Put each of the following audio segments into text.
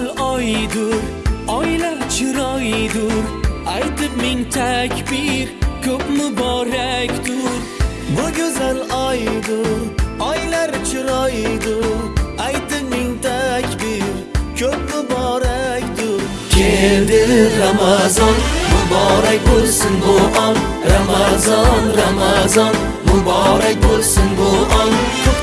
oydur oylar chiroydur aytib ming takbir ko'p muborakdur Bu güzel aydır, aylar chiroydir Aytib ming takbir, ko'p muborakdir keldi ramazon muborak bo'lsin bu on ramazon ramazon muborak bo'lsin bu on ko'kdan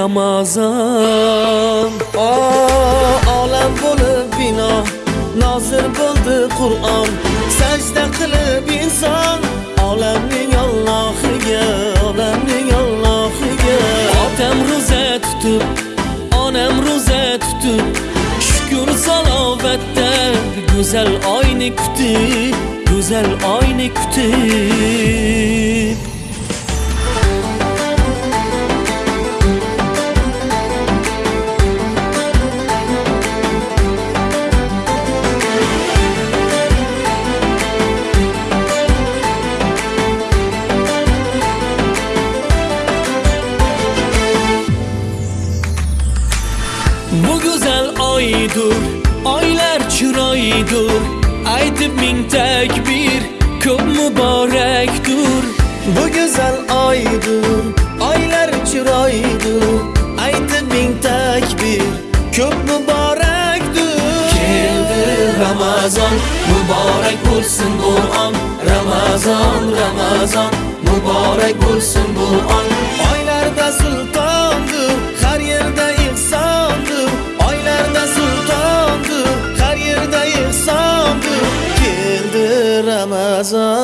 keldi ramazon Aa, olam bo'lib bino Nozir bo'ldi Qur'on Sajda qilib inson Olamning Allohiga Olamning Allohiga otam ro'za tutib onam ro'za tutib shukur salovatda go'zal oyni kutib go'zal oyni kutib Bu güzel oydur, oylar chiroydur Aytib ming takbir, ko'p muborakdur Bu güzel aydır Aylar chiroydir Aytib ming takbir Ko'p muborakdir Keldi Ramazon, muborak bo'lsin bu on Ramazon, Ramazon, muborak bo'lsin bu on Ramazon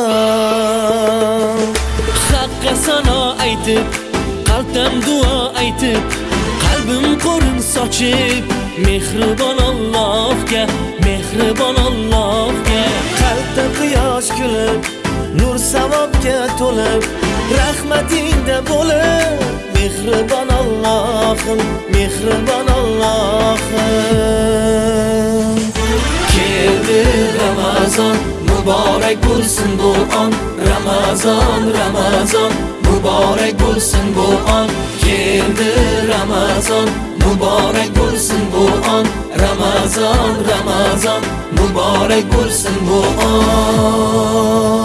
Haqqa sano aytib, qalbdan duo aytib Qalbim qo'rin sochib Mehribon Allohga, mehribon Allohga. Qalbda quyosh kulib Nur savobga to'lib Rahmatingda bo'lib Mehribon Allohim Mehribon Allohim. Keldi Ramazon, muborak bo'lsin bu on Ramazon, Ramazon, muborak bo'lsin bu on Keldi Ramazon, muborak bo'lsin bu on Ramazon, Ramazon, muborak bo'lsin bu on